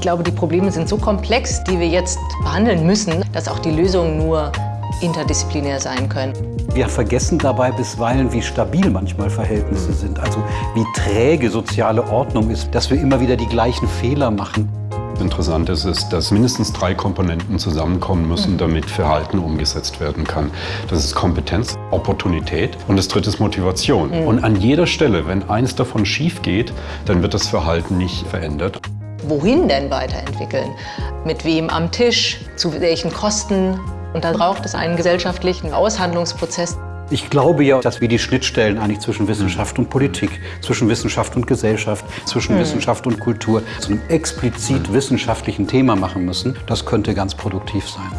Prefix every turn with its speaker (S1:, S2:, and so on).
S1: glaube, die Probleme sind so komplex, die wir jetzt behandeln müssen, dass auch die Lösungen nur interdisziplinär sein können.
S2: Wir vergessen dabei bisweilen, wie stabil manchmal Verhältnisse sind, also wie träge soziale Ordnung ist, dass wir immer wieder die gleichen Fehler machen.
S3: Interessant ist, ist, dass mindestens drei Komponenten zusammenkommen müssen, damit Verhalten umgesetzt werden kann. Das ist Kompetenz, Opportunität und das dritte ist Motivation. Mhm. Und an jeder Stelle, wenn eins davon schief geht, dann wird das Verhalten nicht verändert.
S1: Wohin denn weiterentwickeln? Mit wem am Tisch? Zu welchen Kosten? Und da braucht es einen gesellschaftlichen Aushandlungsprozess.
S2: Ich glaube ja, dass wir die Schnittstellen eigentlich zwischen Wissenschaft und Politik, zwischen Wissenschaft und Gesellschaft, zwischen hm. Wissenschaft und Kultur zu einem explizit wissenschaftlichen Thema machen müssen. Das könnte ganz produktiv sein.